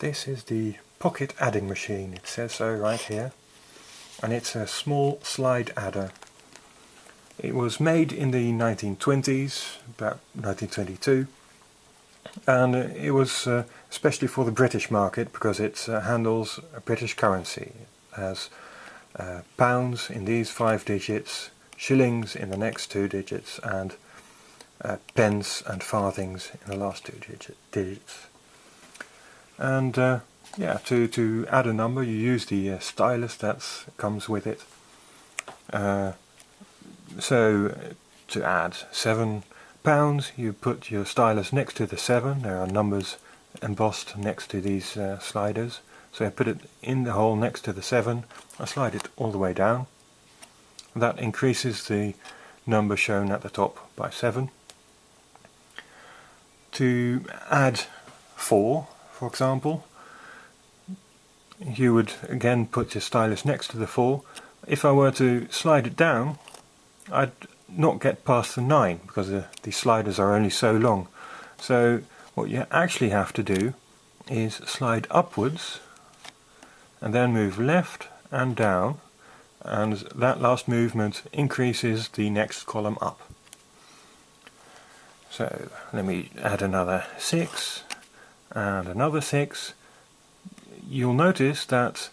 This is the pocket adding machine, it says so right here. And it's a small slide adder. It was made in the 1920s, about 1922. And it was uh, especially for the British market because it uh, handles British currency. It has uh, pounds in these five digits, shillings in the next two digits, and uh, pence and farthings in the last two digit, digits. And uh, yeah, to, to add a number you use the uh, stylus that comes with it. Uh, so to add seven pounds you put your stylus next to the seven, there are numbers embossed next to these uh, sliders. So I put it in the hole next to the 7, I slide it all the way down. That increases the number shown at the top by 7. To add 4 for example, you would again put your stylus next to the 4. If I were to slide it down, I'd not get past the 9 because the, the sliders are only so long. So what you actually have to do is slide upwards and then move left and down and that last movement increases the next column up. So let me add another 6 and another 6 you'll notice that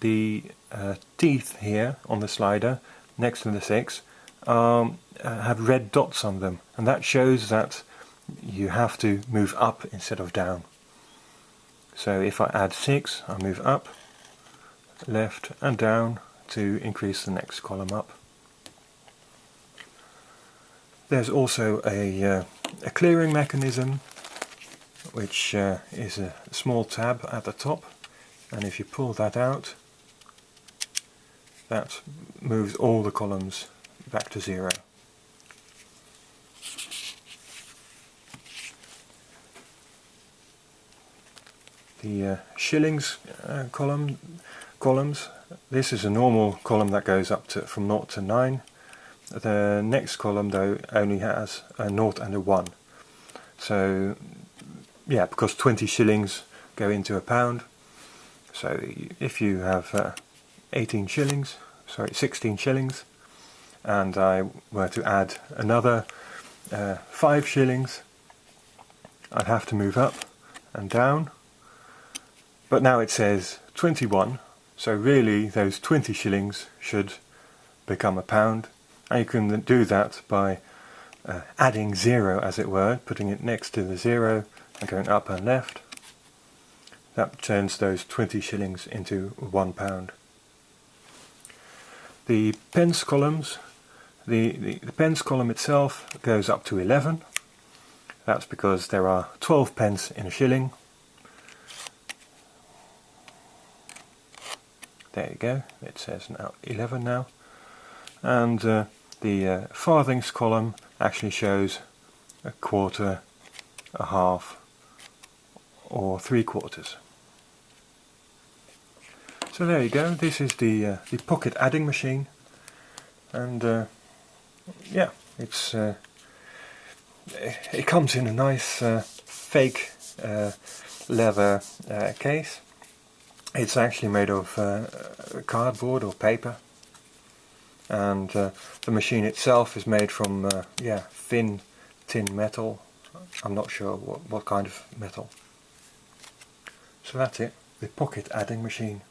the uh, teeth here on the slider next to the 6 um, uh, have red dots on them and that shows that you have to move up instead of down. So if I add 6 I move up, left and down to increase the next column up. There's also a, uh, a clearing mechanism which uh, is a small tab at the top and if you pull that out that moves all the columns back to zero. The uh, shillings uh, column columns, this is a normal column that goes up to from 0 to 9. The next column though only has a 0 and a 1. So yeah, because 20 shillings go into a pound. So if you have uh, 18 shillings, sorry, 16 shillings, and I were to add another uh, 5 shillings, I'd have to move up and down. But now it says 21, so really those 20 shillings should become a pound. And you can do that by uh, adding zero, as it were, putting it next to the zero and going up and left. That turns those 20 shillings into one pound. The pence columns, the, the, the pence column itself goes up to 11. That's because there are 12 pence in a shilling. There you go, it says now 11 now. And uh, the uh, farthings column actually shows a quarter, a half, or three quarters. So there you go, this is the, uh, the pocket adding machine and uh, yeah, it's uh, it comes in a nice uh, fake uh, leather uh, case. It's actually made of cardboard or paper and the machine itself is made from yeah thin tin metal. I'm not sure what, what kind of metal. So that's it, the pocket adding machine.